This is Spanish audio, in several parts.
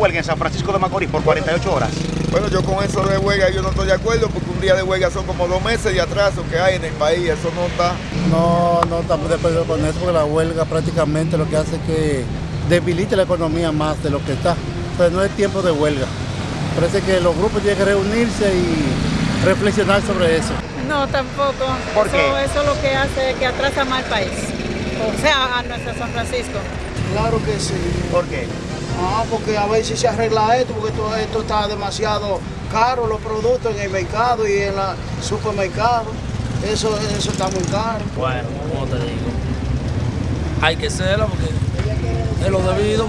huelga en San Francisco de Macorís por 48 horas. Bueno, yo con eso de huelga yo no estoy de acuerdo porque un día de huelga son como dos meses de atraso que hay en el país, eso no está. No, no estamos de acuerdo con eso porque la huelga prácticamente lo que hace es que debilite la economía más de lo que está. Entonces no es tiempo de huelga. Parece que los grupos tienen que reunirse y reflexionar sobre eso. No, tampoco. ¿Por eso, qué? Eso lo que hace es que atrasa más el país. O sea, a nuestro San Francisco. Claro que sí. ¿Por qué? Ah, porque a ver si se arregla esto, porque esto, esto está demasiado caro, los productos en el mercado y en la supermercado. Eso, eso está muy caro. Bueno, como te digo, hay que serlo porque es lo debido,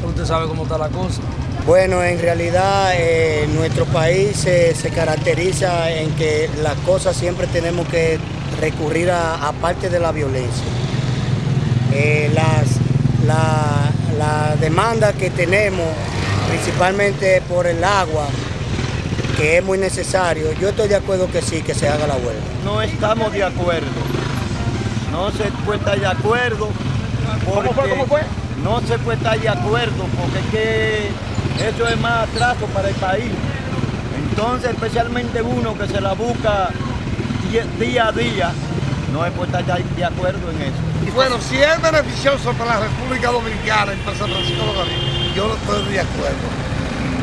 porque usted sabe cómo está la cosa. Bueno, en realidad eh, nuestro país eh, se caracteriza en que las cosas siempre tenemos que recurrir a, a parte de la violencia. Eh, las, la, la demanda que tenemos, principalmente por el agua, que es muy necesario, yo estoy de acuerdo que sí, que se haga la huelga. no estamos de acuerdo. No se puede estar de acuerdo. ¿Cómo fue? ¿Cómo fue? No se puede estar de acuerdo porque es que eso es más atraso para el país. Entonces, especialmente uno que se la busca día a día, no se puede estar de acuerdo en eso. Bueno, si es beneficioso para la República Dominicana y para San Francisco de Macorís, yo no estoy de acuerdo.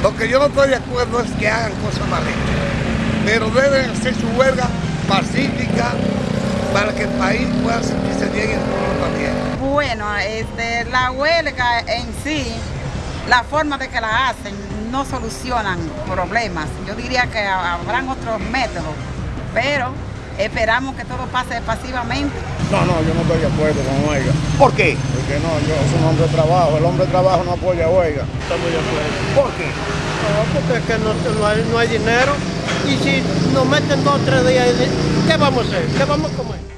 Lo que yo no estoy de acuerdo es que hagan cosas mal hechas. Pero deben hacer su huelga pacífica para que el país pueda sentirse bien y el pueblo también. Bueno, este, la huelga en sí, la forma de que la hacen, no solucionan problemas. Yo diría que habrán otros métodos, pero esperamos que todo pase pasivamente. No, no, yo no estoy de acuerdo con huelga. ¿Por qué? Porque no, yo soy un hombre de trabajo, el hombre de trabajo no apoya huelga. Estamos de acuerdo. ¿Por qué? No, porque es que no, no hay, no hay dinero y si nos meten dos o tres días, ¿qué vamos a hacer? ¿Qué vamos a comer?